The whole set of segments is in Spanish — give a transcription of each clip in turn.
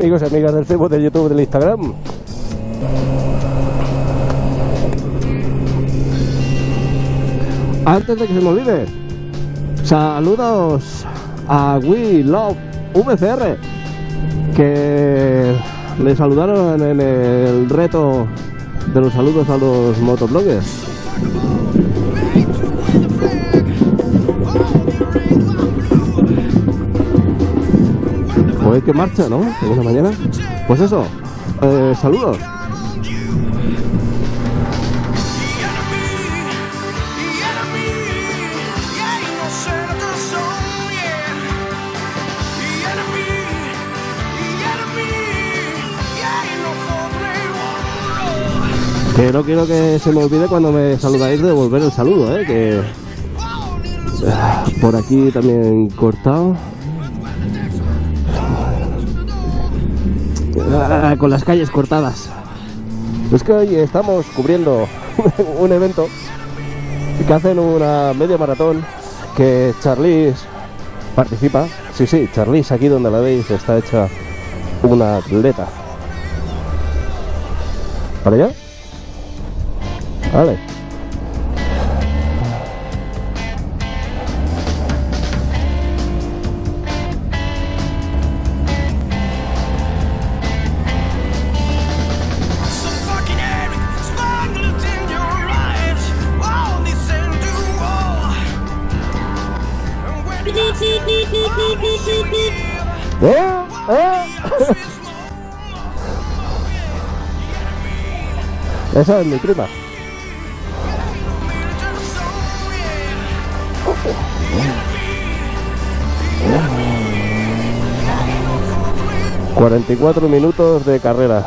Amigos y amigas del Facebook, del YouTube, del Instagram. Antes de que se me olvide, saludos a We Love VCR que le saludaron en el reto de los saludos a los motobloggers. Pues que marcha, ¿no? De una mañana. Pues eso, eh, saludos. Que no quiero que se me olvide cuando me saludáis devolver el saludo, ¿eh? Que ah, por aquí también cortado. Ah, con las calles cortadas. Es que hoy estamos cubriendo un evento que hacen una media maratón que Charlize participa. Sí, sí, Charlize aquí donde la veis está hecha una atleta. ¿Para allá? Vale. ¿Eh? ¿Eh? Esa es mi prima. Cuarenta y cuatro minutos de carrera.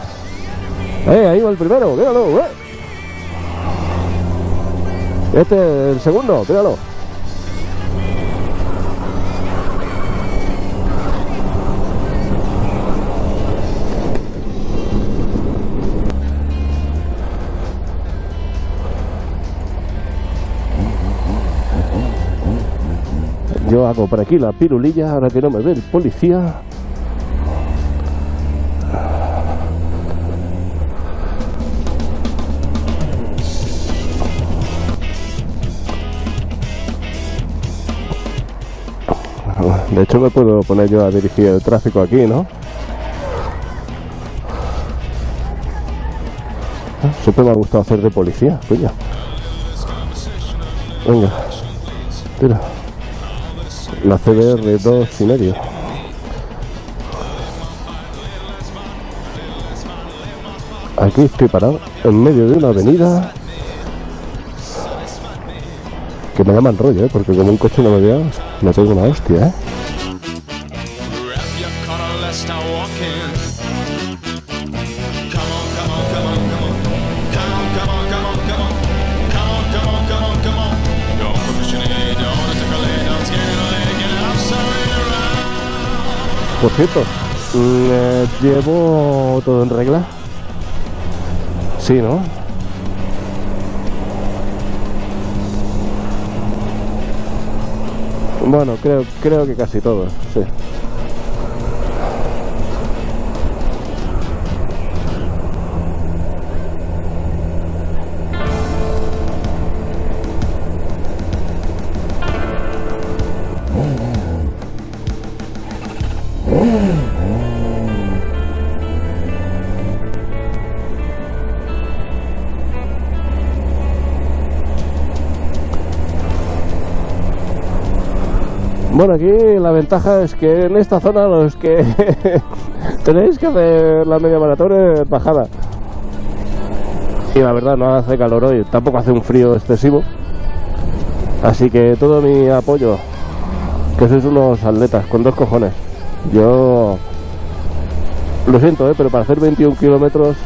¡Eh! Ahí va el primero, míralo, eh. Este el segundo, míralo. Yo hago por aquí la pirulilla, ahora que no me ve el policía. De hecho me puedo poner yo a dirigir el tráfico aquí, ¿no? Ah, Siempre me ha gustado hacer de policía, coño. Venga, tira. La CBR 2 y medio. Aquí estoy parado, en medio de una avenida. Que me llaman rollo, ¿eh? porque como un coche no me vea, me tengo una hostia, ¿eh? Por cierto, ¿llevo todo en regla? Sí, ¿no? Bueno, creo, creo que casi todo, sí. Bueno, aquí la ventaja es que en esta zona los que tenéis que hacer la media maratón es bajada. Y la verdad no hace calor hoy, tampoco hace un frío excesivo. Así que todo mi apoyo, que sois unos atletas con dos cojones. Yo lo siento, ¿eh? pero para hacer 21 kilómetros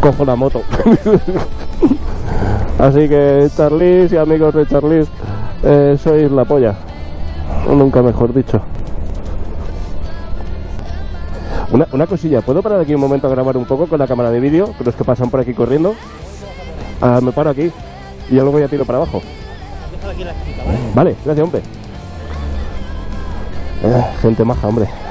cojo la moto. Así que Charlize y amigos de Charlize, eh, sois la polla. O nunca mejor dicho. Una, una cosilla, ¿puedo parar aquí un momento a grabar un poco con la cámara de vídeo? Con los que pasan por aquí corriendo. Ah, me paro aquí y ya luego ya tiro para abajo. Vale, gracias, hombre. Eh, gente maja, hombre.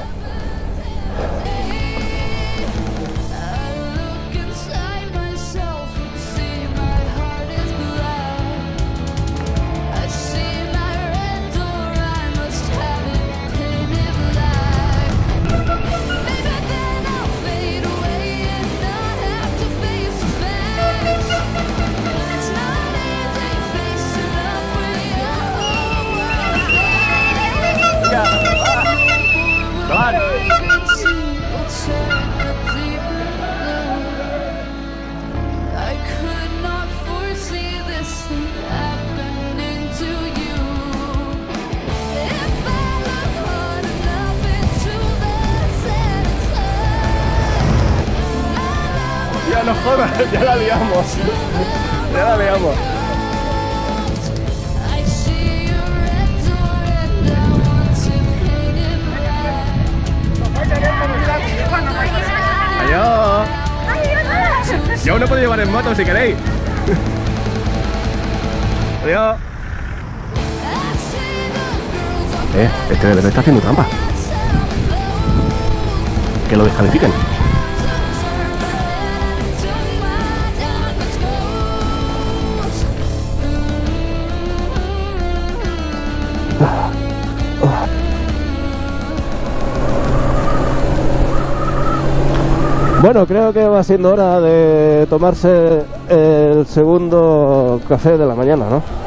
No jodas, ya la liamos. Ya la liamos. Adiós. Yo no puedo llevar en moto si queréis. Adiós. Eh, este bebé está haciendo trampa. Que lo descalifiquen. Bueno, creo que va siendo hora de tomarse el segundo café de la mañana, ¿no?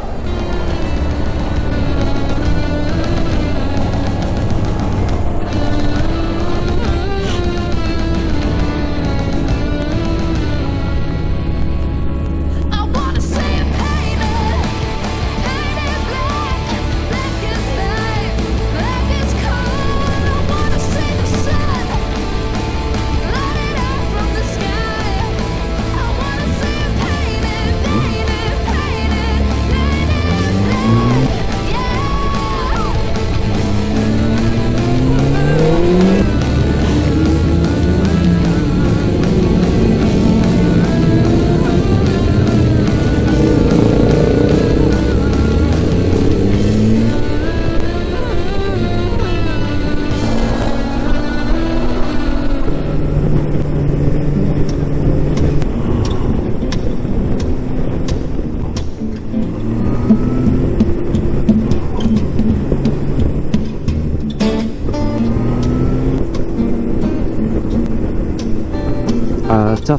Y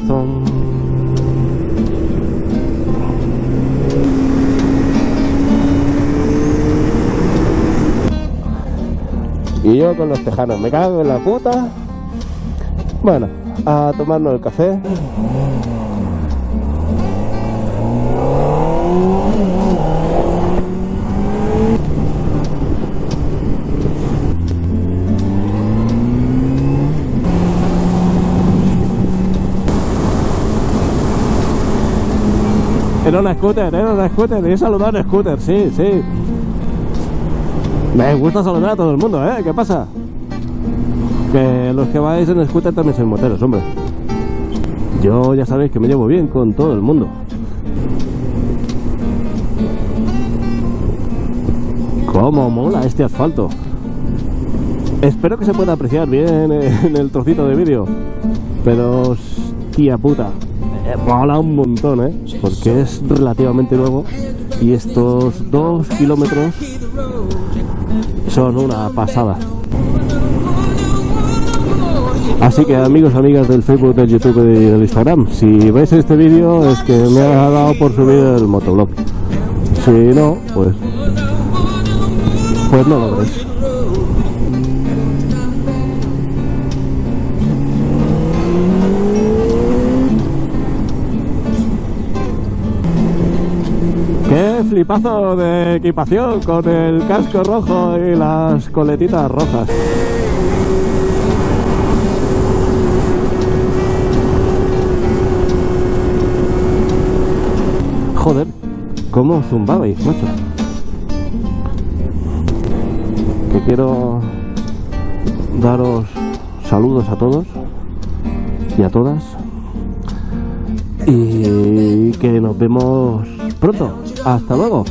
yo con los tejanos, me cago en la puta. Bueno, a tomarnos el café. Era una scooter, era una scooter, y he saludado un scooter, sí, sí. Me gusta saludar a todo el mundo, ¿eh? ¿Qué pasa? Que los que vais en scooter también sois moteros, hombre. Yo ya sabéis que me llevo bien con todo el mundo. ¿Cómo mola este asfalto? Espero que se pueda apreciar bien en el trocito de vídeo. Pero, hostia puta, eh, mola un montón, ¿eh? Porque es relativamente nuevo y estos dos kilómetros son una pasada. Así que amigos, amigas del Facebook, del YouTube y del Instagram, si veis este vídeo es que me ha dado por subir el motoblog. Si no, pues... Pues no lo veréis. Flipazo de equipación con el casco rojo y las coletitas rojas! Joder, ¿cómo zumbabais, macho? Que quiero daros saludos a todos y a todas y que nos vemos pronto. Hasta luego.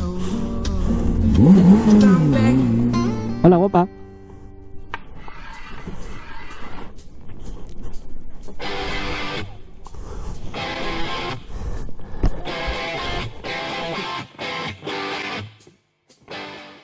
Hola, guapa.